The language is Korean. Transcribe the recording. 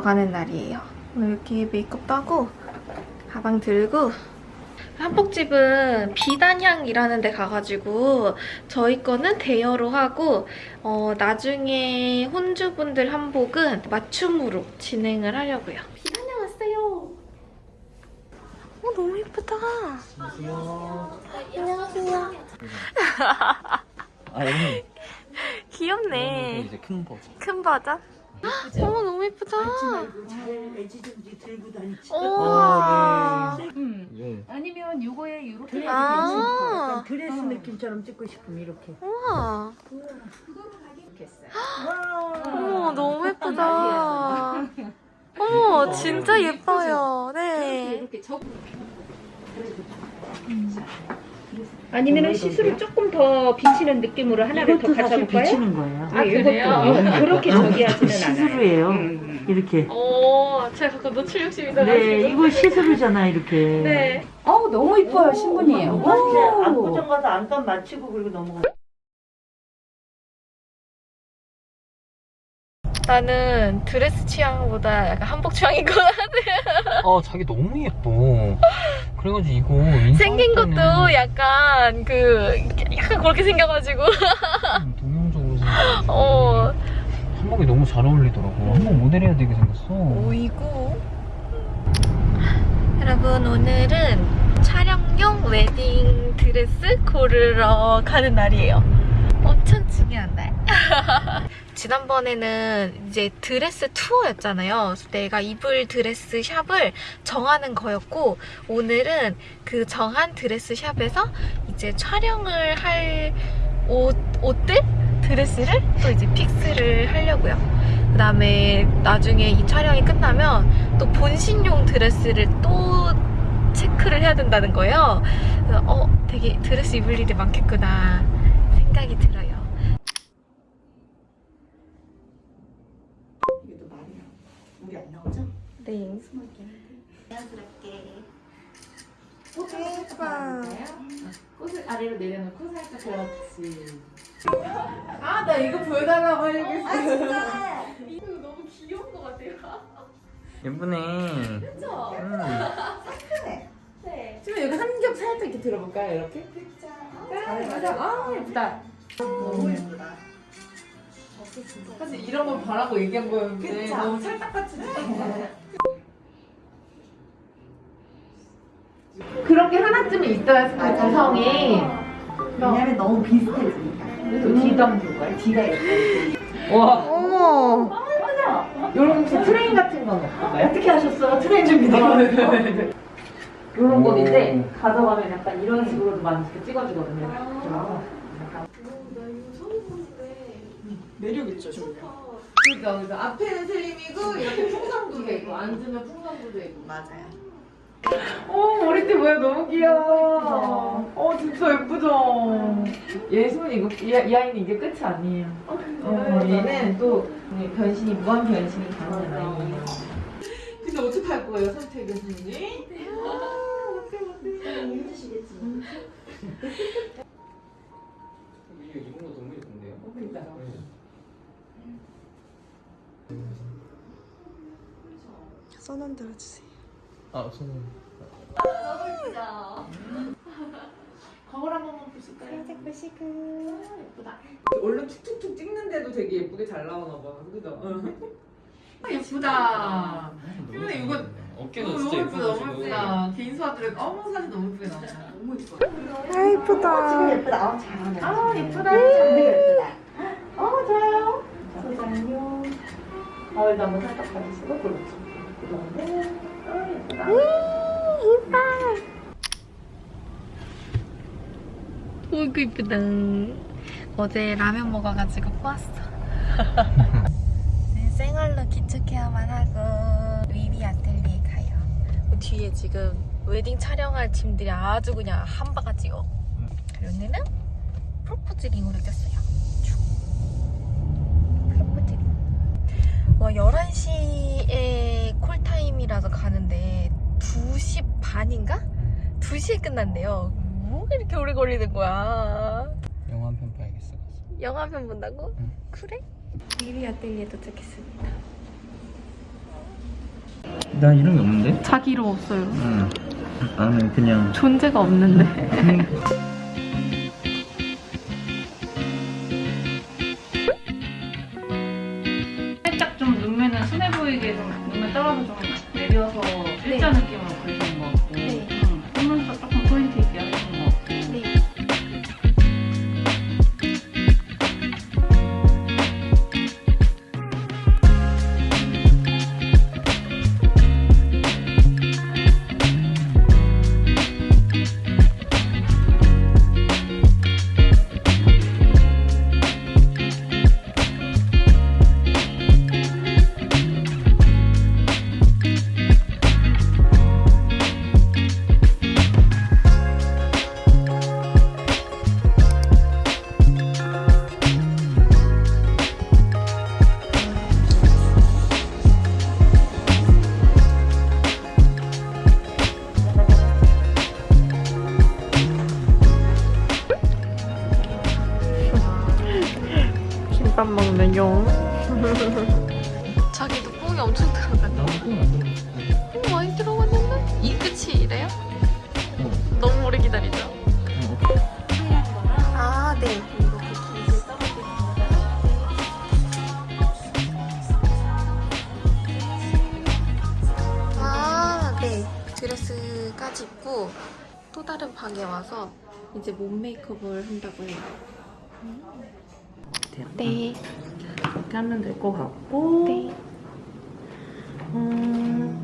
가는 날이에요. 오늘 이렇게 메이크업도 하고 가방 들고 한복집은 비단향이라는 데 가가지고 저희 거는 대여로 하고 어, 나중에 혼주분들 한복은 맞춤으로 진행을 하려고요. 비단향 왔어요. 어, 너무 예쁘다. 안녕하세요. 안녕하세요. 아 여기 귀엽네. 이제 큰 버전. 큰 버전? 어머 너무 예쁘다. 잘 애지중지 들고 다니지. 우와. 음. 아니면 요거에 요렇게 아. 약간 드레스 느낌처럼 찍고 싶으면 이렇게. 우와. 했어요. 와. 어머 너무 예쁘다. 어머 진짜 예뻐요. 네. 이렇게 적 아니면 시스루 조금 더 비치는 느낌으로 하나를 더 이것도 사실 갖다 볼까요? 비치는 거예요. 아, 이것도 그렇게 저기 하지는 않아요. 시스루예요. 음. 이렇게. 오 제가 가끔 노출 욕심이 네, 나가지고. 이거 시스루잖아 이렇게. 네. 어우 너무 이뻐요 신분이에요. 맞지? 안고정 가서 안감 맞추고 그리고 넘어가. 나는 드레스 취향보다 약간 한복 취향인 것 같아. 아 자기 너무 예뻐. 그래가지고 이거 생긴 것도 약간 그 약간 그렇게 생겨가지고. 좀 동양적으로 생겼. 어. 한복이 너무 잘 어울리더라고. 한복 모델 해야 되게 생겼어. 오이고. 여러분 오늘은 촬영용 웨딩 드레스 고르러 가는 날이에요. 지난번에는 이제 드레스 투어였잖아요. 내가 입을 드레스 샵을 정하는 거였고 오늘은 그 정한 드레스 샵에서 이제 촬영을 할 옷, 옷들? 드레스를 또 이제 fix를 하려고요. 그 다음에 나중에 이 촬영이 끝나면 또 본식용 드레스를 또 체크를 해야 된다는 거예요. 그래서 어, 되게 드레스 입을 일이 많겠구나 생각이 들어요. 이것도 말이야. 우리 안 네. 꽃을 아래로 내려놓고 살짝 그렇지. 아, 나 이거 보여달라고 하려고 했어. 이거 너무 귀여운 것 같아요. 예쁘네. 그쵸? 음. 네. 지금 여기 한겹 살짝 이렇게 들어볼까요 이렇게? 아, 맞아. 아 예쁘다. 너무 예쁘다. 사실 이런 걸 바라고 얘기한 거였는데 그쵸? 너무 찰떡같이 그런 게 하나쯤은 있어야 구성이 왜냐면 너무 비슷해지니까. 그래서 뒤도 한번 볼까요? 뒤가 예뻐요 와 어머. 요런 혹시 train 같은 건 없을까요? 어떻게 하셨어? train 준비되어 요런 건인데 가져가면 약간 이런 식으로도 많이 이렇게 찍어주거든요 매력 있죠, 좀. 그러니까 그래서 앞에는 슬림이고 이렇게 풍성도 되고 앉으면 풍성도 되고 맞아요. 어 머리띠 뭐야 너무 귀여워. 어 진짜 예쁘죠. 얘 손이 이거 이, 이 아이는 이게 끝이 아니에요. 어, 얘는 또 변신이 무한 변신이 가능한 아이예요. 근데 어떻게 할 거예요 선택은 선생님? 이거 입은 거 너무 예쁜데요? 손흔 들어주세요. 아 손님. 거울 한 번만 보실까요? 살짝 보시고. 예쁘다. 얼른 툭툭툭 찍는데도 되게 예쁘게 잘 나오나 봐. 그죠? 아, 예쁘다. 근데 이거 어깨가 너무 진짜 예쁘다, 너무. 예쁘다. 개인 수화들은 어머 사진 너무 예쁘게 나온다. 너무 예뻐. 아, 예쁘다. 지금 예쁘다. 아, 잘하네. 아 예쁘다. 장르가 예쁘다. 어 좋아요. 소장요. 가을도 한번 살짝 봐주시고 그렇죠. 아 예쁘다. 오이구 이쁘다. 어제 라면 먹어가지고 꼬았어. 네, 생얼로 기초 케어만 하고 위비 아틀리에 가요. 그 뒤에 지금 웨딩 촬영할 짐들이 아주 그냥 한 바가지요. 오늘은 프로포즈 링으로 꼈어요. 쭉. 프로포즈 링. 와 11시에 콜타임이라서 가는데 2시 반인가? 2시에 끝난대요. 뭐가 이렇게 오래 걸리는 거야? 영화 한 편 봐야겠어. 영화 한 편 본다고? 응. 그래? 미리 아틀리에 도착했습니다. 나 이런 게 없는데? 자기 이름 없어요. 응. 나는 그냥 존재가 없는데. 뽕이 엄청 들어갔네. 들어갔어. 뽕 많이 들어갔는데? 이 끝이 이래요? 어. 너무 오래 기다리죠? 어. 아, 네. 아, 네. 드레스까지 입고 또 다른 방에 와서 이제 몸 메이크업을 한다고 해요. 네. 이렇게 하면 될 것 같고 네. 음...